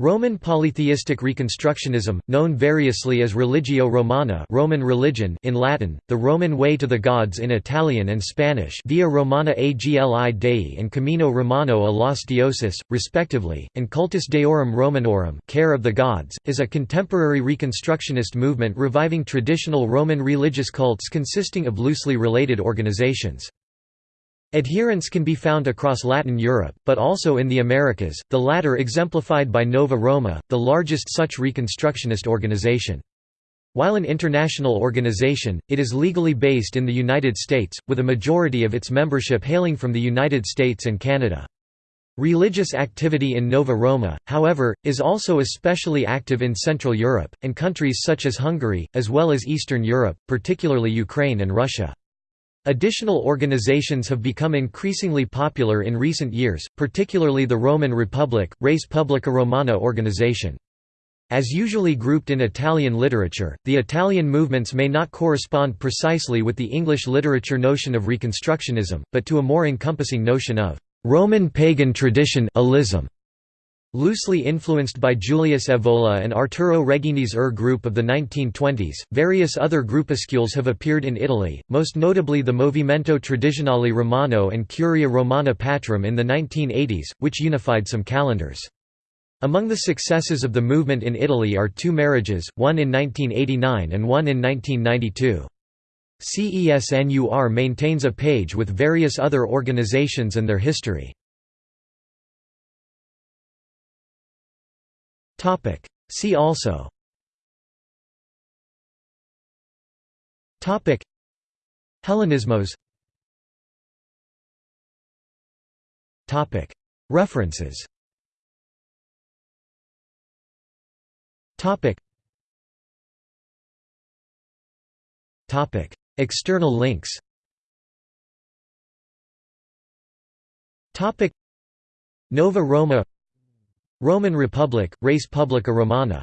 Roman polytheistic reconstructionism, known variously as Religio Romana Roman religion in Latin, the Roman way to the gods in Italian and Spanish Via Romana Agli Dei and Camino Romano a los Dioses, respectively, and Cultus Deorum Romanorum care of the gods, is a contemporary reconstructionist movement reviving traditional Roman religious cults consisting of loosely related organizations. Adherents can be found across Latin Europe, but also in the Americas, the latter exemplified by Nova Roma, the largest such reconstructionist organization. While an international organization, it is legally based in the United States, with a majority of its membership hailing from the United States and Canada. Religious activity in Nova Roma, however, is also especially active in Central Europe, and countries such as Hungary, as well as Eastern Europe, particularly Ukraine and Russia. Additional organizations have become increasingly popular in recent years, particularly the Roman Republic, Res Publica Romana organization. As usually grouped in Italian literature, the Italian movements may not correspond precisely with the English literature notion of Reconstructionism, but to a more encompassing notion of Roman pagan tradition -ism. Loosely influenced by Julius Evola and Arturo Reghini's Ur er group of the 1920s, various other groupuscules have appeared in Italy, most notably the Movimento Tradizionale Romano and Curia Romana Patrum in the 1980s, which unified some calendars. Among the successes of the movement in Italy are two marriages, one in 1989 and one in 1992. CESNUR maintains a page with various other organizations and their history. Topic. See also Topic. Hellenismos Topic. References Topic. Topic. External links Topic. Nova Roma Roman Republic, Res Publica Romana